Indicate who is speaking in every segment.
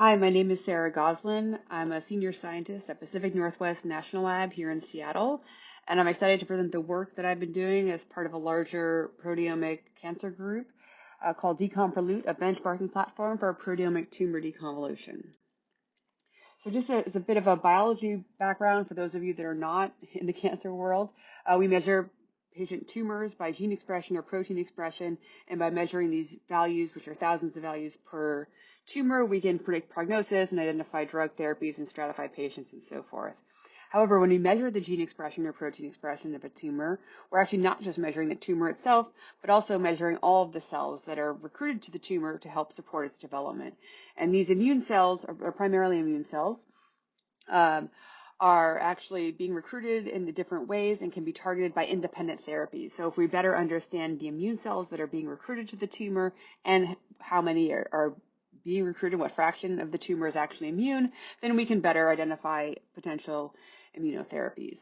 Speaker 1: Hi, my name is Sarah Gosline. I'm a senior scientist at Pacific Northwest National Lab here in Seattle, and I'm excited to present the work that I've been doing as part of a larger proteomic cancer group uh, called Decomprolute, a benchmarking platform for proteomic tumor deconvolution. So just as a bit of a biology background for those of you that are not in the cancer world, uh, we measure patient tumors by gene expression or protein expression, and by measuring these values, which are thousands of values per tumor, we can predict prognosis and identify drug therapies and stratify patients and so forth. However, when we measure the gene expression or protein expression of a tumor, we're actually not just measuring the tumor itself, but also measuring all of the cells that are recruited to the tumor to help support its development. And these immune cells are primarily immune cells. Um, are actually being recruited in the different ways and can be targeted by independent therapies. So if we better understand the immune cells that are being recruited to the tumor and how many are, are being recruited, what fraction of the tumor is actually immune, then we can better identify potential immunotherapies.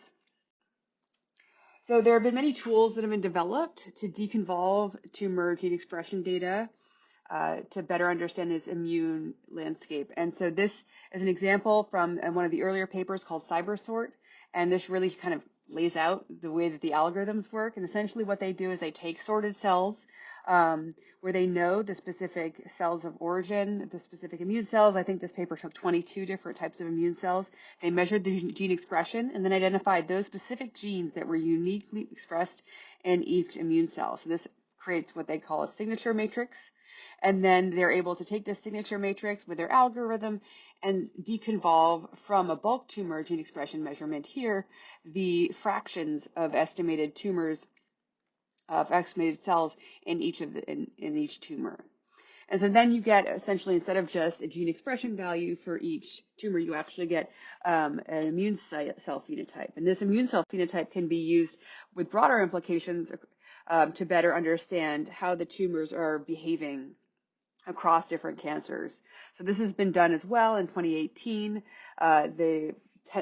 Speaker 1: So there have been many tools that have been developed to deconvolve tumor gene expression data uh, to better understand this immune landscape. And so this is an example from uh, one of the earlier papers called CIBERSORT. And this really kind of lays out the way that the algorithms work. And essentially what they do is they take sorted cells um, where they know the specific cells of origin, the specific immune cells. I think this paper took 22 different types of immune cells. They measured the gene expression and then identified those specific genes that were uniquely expressed in each immune cell. So this creates what they call a signature matrix. And then they're able to take this signature matrix with their algorithm and deconvolve from a bulk tumor gene expression measurement here the fractions of estimated tumors of estimated cells in each of the in, in each tumor. And so then you get essentially instead of just a gene expression value for each tumor, you actually get um, an immune cell phenotype. And this immune cell phenotype can be used with broader implications um, to better understand how the tumors are behaving across different cancers. So this has been done as well in 2018. Uh, the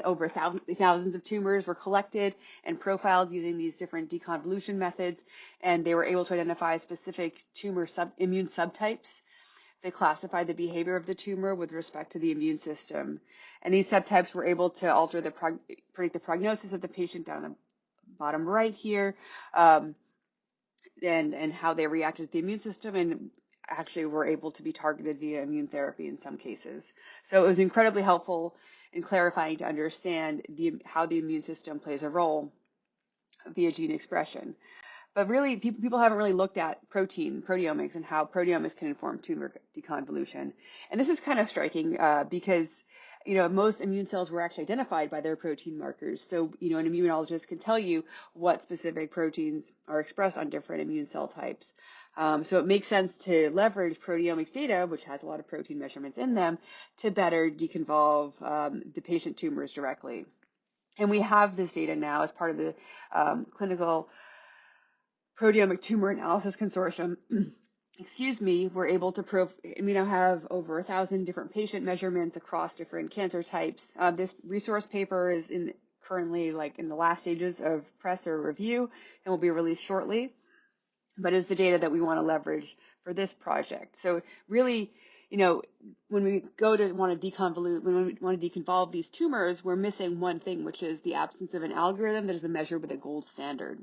Speaker 1: over thousands, thousands of tumors were collected and profiled using these different deconvolution methods, and they were able to identify specific tumor sub, immune subtypes. They classified the behavior of the tumor with respect to the immune system. And these subtypes were able to alter the predict the prognosis of the patient down the bottom right here, um, and, and how they reacted to the immune system and actually were able to be targeted via immune therapy in some cases. So it was incredibly helpful in clarifying to understand the, how the immune system plays a role via gene expression. But really, people, people haven't really looked at protein, proteomics, and how proteomics can inform tumor deconvolution. And this is kind of striking uh, because you know, most immune cells were actually identified by their protein markers. So, you know, an immunologist can tell you what specific proteins are expressed on different immune cell types. Um, so it makes sense to leverage proteomics data, which has a lot of protein measurements in them, to better deconvolve um, the patient tumors directly. And we have this data now as part of the um, clinical proteomic tumor analysis consortium. excuse me, we're able to prove, we now have over a thousand different patient measurements across different cancer types. Uh, this resource paper is in currently like in the last stages of press or review and will be released shortly but is the data that we want to leverage for this project. So really, you know, when we go to want to deconvolute, when we want to deconvolve these tumors, we're missing one thing, which is the absence of an algorithm that has been measured with a gold standard.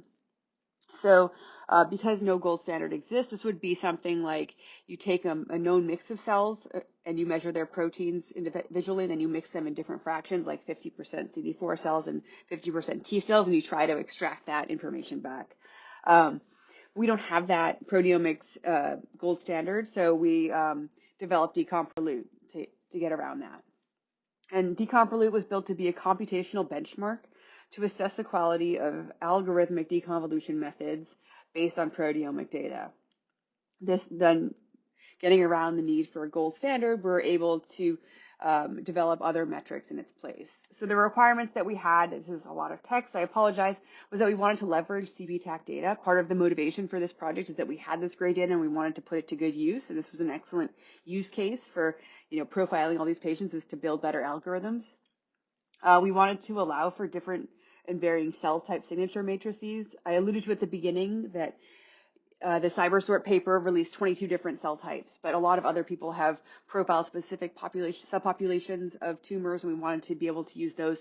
Speaker 1: So uh, because no gold standard exists, this would be something like you take a, a known mix of cells uh, and you measure their proteins individually, and then you mix them in different fractions, like 50% CD4 cells and 50% T cells, and you try to extract that information back. Um, we don't have that proteomics uh, gold standard, so we um, developed Decomprolute to, to get around that. And Decomprolute was built to be a computational benchmark to assess the quality of algorithmic deconvolution methods based on proteomic data. This then getting around the need for a gold standard, we're able to um, develop other metrics in its place. So the requirements that we had, this is a lot of text, I apologize, was that we wanted to leverage CPTAC data. Part of the motivation for this project is that we had this great data and we wanted to put it to good use. And this was an excellent use case for, you know, profiling all these patients is to build better algorithms. Uh, we wanted to allow for different and varying cell type signature matrices. I alluded to at the beginning that uh, the CIBERSORT paper released 22 different cell types, but a lot of other people have profile specific population, subpopulations of tumors, and we wanted to be able to use those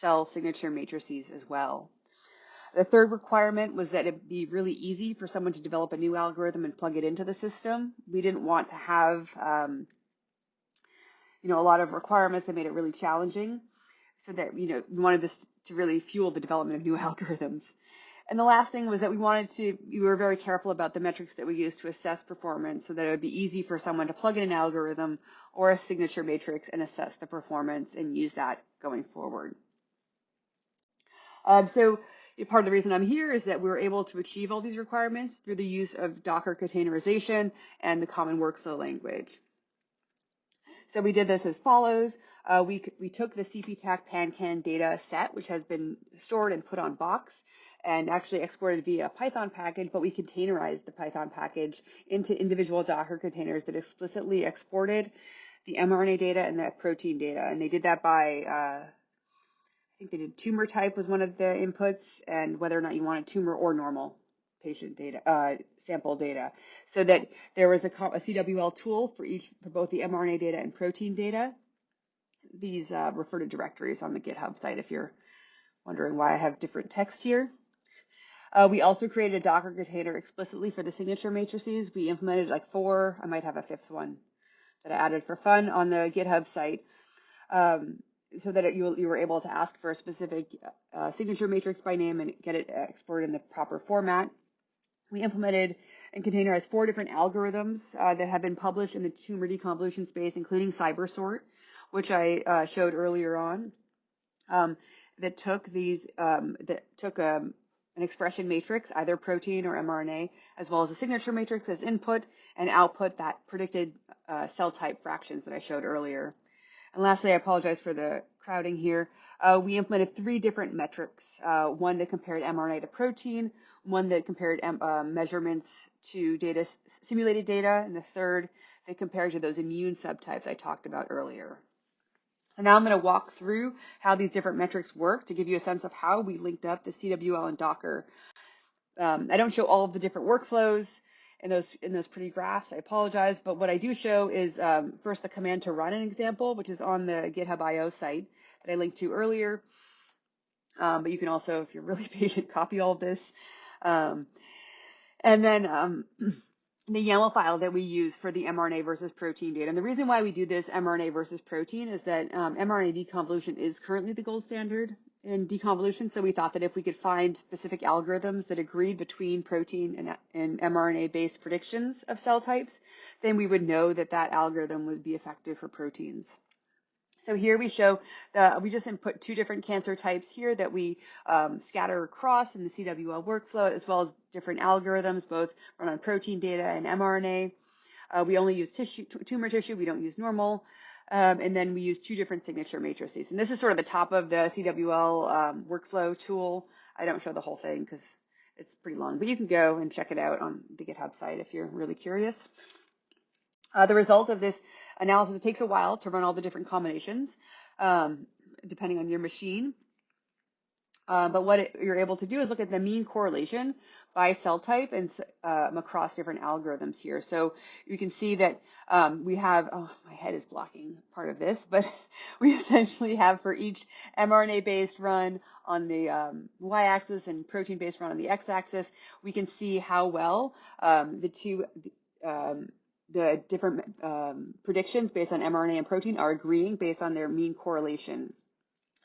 Speaker 1: cell signature matrices as well. The third requirement was that it be really easy for someone to develop a new algorithm and plug it into the system. We didn't want to have, um, you know, a lot of requirements that made it really challenging, so that you know we wanted this to really fuel the development of new algorithms. And the last thing was that we wanted to, we were very careful about the metrics that we used to assess performance so that it would be easy for someone to plug in an algorithm or a signature matrix and assess the performance and use that going forward. Um, so part of the reason I'm here is that we were able to achieve all these requirements through the use of Docker containerization and the common workflow language. So we did this as follows. Uh, we, we took the CPTAC PanCan data set, which has been stored and put on Box, and actually exported via a Python package, but we containerized the Python package into individual Docker containers that explicitly exported the mRNA data and the protein data. And they did that by, uh, I think they did tumor type was one of the inputs, and whether or not you wanted tumor or normal patient data, uh, sample data, so that there was a, a, CWL tool for each, for both the mRNA data and protein data. These uh, refer to directories on the GitHub site if you're wondering why I have different text here. Uh, we also created a Docker container explicitly for the signature matrices. We implemented like four, I might have a fifth one that I added for fun on the GitHub site. Um, so that it, you, you, were able to ask for a specific uh, signature matrix by name and get it exported in the proper format. We implemented and containerized four different algorithms uh, that have been published in the tumor deconvolution space, including CIBERSORT, which I uh, showed earlier on, um, that took these um, that took um, an expression matrix, either protein or mRNA, as well as a signature matrix as input and output that predicted uh, cell type fractions that I showed earlier. And lastly, I apologize for the crowding here. Uh, we implemented three different metrics, uh, one that compared mRNA to protein, one that compared um, measurements to data, simulated data, and the third that compared to those immune subtypes I talked about earlier. So now I'm going to walk through how these different metrics work to give you a sense of how we linked up the CWL and Docker. Um, I don't show all of the different workflows in those in those pretty graphs. I apologize, but what I do show is um, first the command to run an example, which is on the GitHub IO site that I linked to earlier. Um, but you can also, if you're really patient, copy all of this. Um, and then um, the YAML file that we use for the mRNA versus protein data. And the reason why we do this mRNA versus protein is that um, mRNA deconvolution is currently the gold standard in deconvolution. So we thought that if we could find specific algorithms that agreed between protein and, and mRNA-based predictions of cell types, then we would know that that algorithm would be effective for proteins. So here we show that we just input two different cancer types here that we um, scatter across in the CWL workflow, as well as different algorithms, both run on protein data and mRNA. Uh, we only use tissue, tumor tissue, we don't use normal. Um, and then we use two different signature matrices. And this is sort of the top of the CWL um, workflow tool. I don't show the whole thing because it's pretty long, but you can go and check it out on the GitHub site if you're really curious. Uh, the result of this analysis. It takes a while to run all the different combinations, um, depending on your machine. Uh, but what it, you're able to do is look at the mean correlation by cell type and um, across different algorithms here. So you can see that um, we have, oh, my head is blocking part of this, but we essentially have for each mRNA-based run on the um, y-axis and protein-based run on the x-axis, we can see how well um, the two um, the different um, predictions based on mRNA and protein are agreeing based on their mean correlation.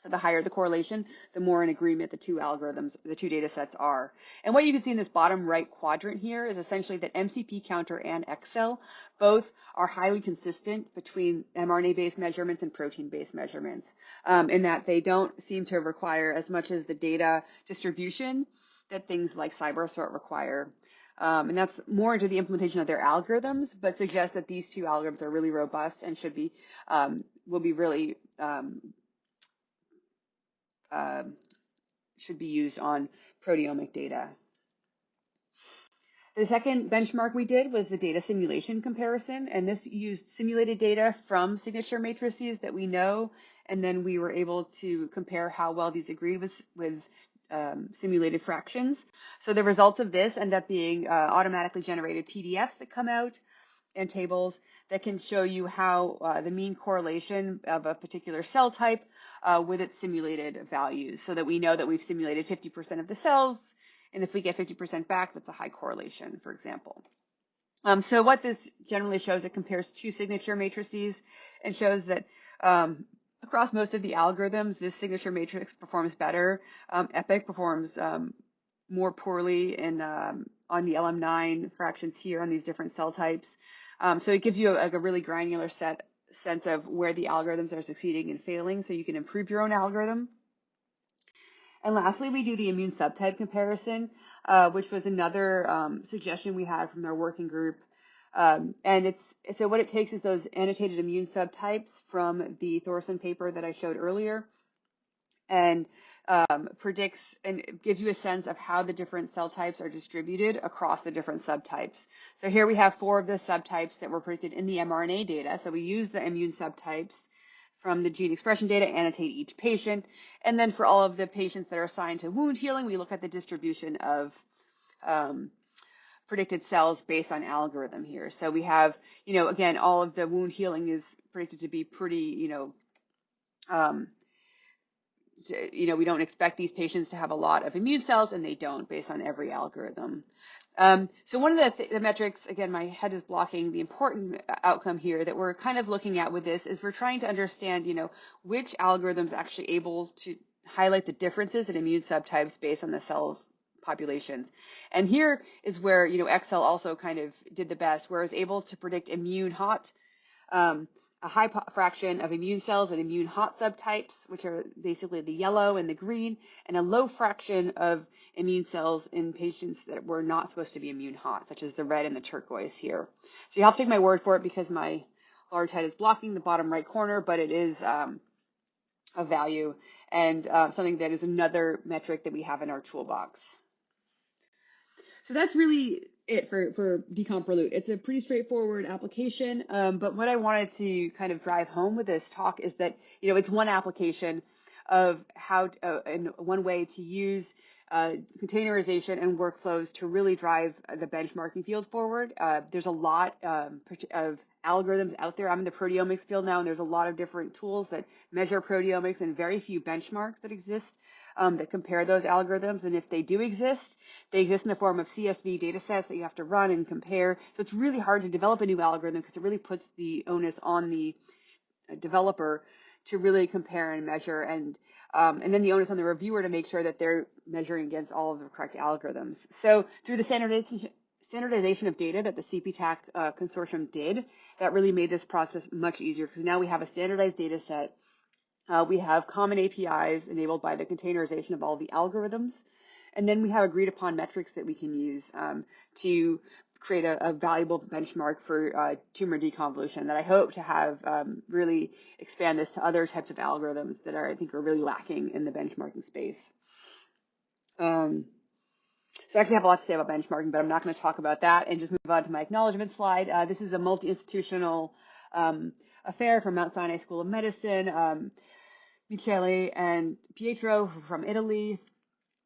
Speaker 1: So the higher the correlation, the more in agreement the two algorithms, the two data sets are. And what you can see in this bottom right quadrant here is essentially that MCP counter and xCell both are highly consistent between mRNA-based measurements and protein-based measurements, um, in that they don't seem to require as much as the data distribution that things like CIBERSORT require. Um, and that's more into the implementation of their algorithms, but suggests that these two algorithms are really robust and should be, um, will be really, um, uh, should be used on proteomic data. The second benchmark we did was the data simulation comparison, and this used simulated data from signature matrices that we know, and then we were able to compare how well these agreed with, with um, simulated fractions. So the results of this end up being uh, automatically generated PDFs that come out and tables that can show you how uh, the mean correlation of a particular cell type uh, with its simulated values so that we know that we've simulated 50% of the cells. And if we get 50% back, that's a high correlation, for example. Um, so what this generally shows, it compares two signature matrices and shows that um, across most of the algorithms, this signature matrix performs better. Um, EPIC performs um, more poorly in um, on the LM9 fractions here on these different cell types. Um, so it gives you a, a really granular set sense of where the algorithms are succeeding and failing, so you can improve your own algorithm. And lastly, we do the immune subtype comparison, uh, which was another um, suggestion we had from our working group. Um, and it's so what it takes is those annotated immune subtypes from the Thorsson paper that I showed earlier, and um, predicts and gives you a sense of how the different cell types are distributed across the different subtypes. So here we have four of the subtypes that were predicted in the mRNA data. So we use the immune subtypes from the gene expression data, annotate each patient. And then for all of the patients that are assigned to wound healing, we look at the distribution of um, predicted cells based on algorithm here. So we have, you know, again, all of the wound healing is predicted to be pretty, you know, um, you know, we don't expect these patients to have a lot of immune cells, and they don't based on every algorithm. Um, so one of the, th the, metrics, again, my head is blocking the important outcome here that we're kind of looking at with this is we're trying to understand, you know, which algorithms actually able to highlight the differences in immune subtypes based on the cells populations. And here is where, you know, xCell also kind of did the best, where it was able to predict immune hot um, a high fraction of immune cells and immune hot subtypes, which are basically the yellow and the green, and a low fraction of immune cells in patients that were not supposed to be immune hot, such as the red and the turquoise here. So you have to take my word for it because my large head is blocking the bottom right corner, but it is um, a value and uh, something that is another metric that we have in our toolbox. So that's really it for, for decomp It's a pretty straightforward application, um, but what I wanted to kind of drive home with this talk is that, you know, it's one application of how, uh, and one way to use uh, containerization and workflows to really drive the benchmarking field forward. Uh, there's a lot um, of algorithms out there. I'm in the proteomics field now, and there's a lot of different tools that measure proteomics and very few benchmarks that exist um, that compare those algorithms. And if they do exist, they exist in the form of CSV data sets that you have to run and compare. So it's really hard to develop a new algorithm because it really puts the onus on the uh, developer to really compare and measure and um, and then the onus on the reviewer to make sure that they're measuring against all of the correct algorithms. So through the standardization, standardization of data that the CPTAC uh, consortium did, that really made this process much easier because now we have a standardized data set uh, we have common APIs enabled by the containerization of all the algorithms. And then we have agreed upon metrics that we can use um, to create a, a, valuable benchmark for uh, tumor deconvolution that I hope to have um, really expand this to other types of algorithms that are, I think, are really lacking in the benchmarking space. Um, so I actually have a lot to say about benchmarking, but I'm not going to talk about that and just move on to my acknowledgement slide. Uh, this is a multi-institutional um, affair from Mount Sinai School of Medicine. Michele and Pietro from Italy,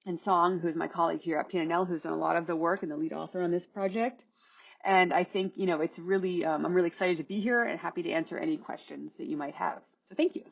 Speaker 1: and Song, who's my colleague here at PNNL, who's done a lot of the work and the lead author on this project. And I think, you know, it's really, um, I'm really excited to be here and happy to answer any questions that you might have. So thank you.